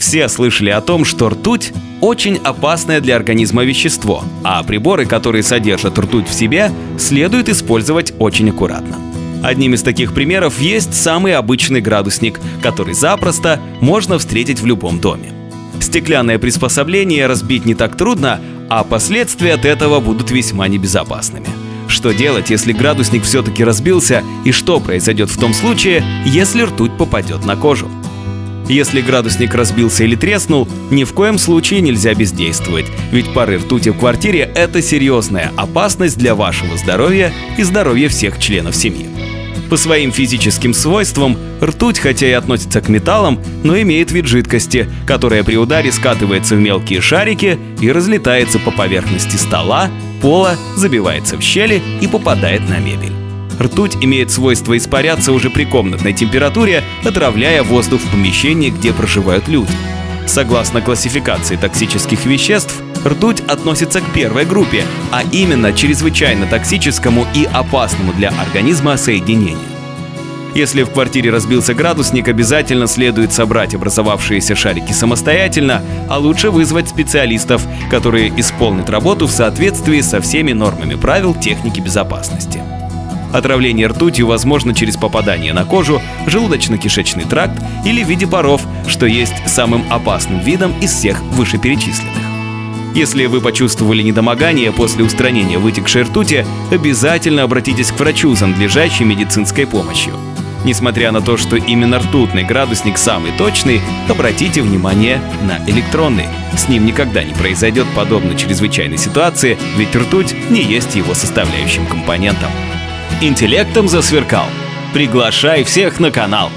Все слышали о том, что ртуть – очень опасное для организма вещество, а приборы, которые содержат ртуть в себе, следует использовать очень аккуратно. Одним из таких примеров есть самый обычный градусник, который запросто можно встретить в любом доме. Стеклянное приспособление разбить не так трудно, а последствия от этого будут весьма небезопасными. Что делать, если градусник все-таки разбился, и что произойдет в том случае, если ртуть попадет на кожу? Если градусник разбился или треснул, ни в коем случае нельзя бездействовать, ведь пары ртути в квартире – это серьезная опасность для вашего здоровья и здоровья всех членов семьи. По своим физическим свойствам ртуть, хотя и относится к металлам, но имеет вид жидкости, которая при ударе скатывается в мелкие шарики и разлетается по поверхности стола, пола, забивается в щели и попадает на мебель. Ртуть имеет свойство испаряться уже при комнатной температуре, отравляя воздух в помещении, где проживают люди. Согласно классификации токсических веществ, ртуть относится к первой группе, а именно чрезвычайно токсическому и опасному для организма соединению. Если в квартире разбился градусник, обязательно следует собрать образовавшиеся шарики самостоятельно, а лучше вызвать специалистов, которые исполнят работу в соответствии со всеми нормами правил техники безопасности. Отравление ртутью возможно через попадание на кожу, желудочно-кишечный тракт или в виде паров, что есть самым опасным видом из всех вышеперечисленных. Если вы почувствовали недомогание после устранения вытекшей ртути, обязательно обратитесь к врачу за надлежащей медицинской помощью. Несмотря на то, что именно ртутный градусник самый точный, обратите внимание на электронный. С ним никогда не произойдет подобной чрезвычайной ситуации, ведь ртуть не есть его составляющим компонентом интеллектом засверкал. Приглашай всех на канал.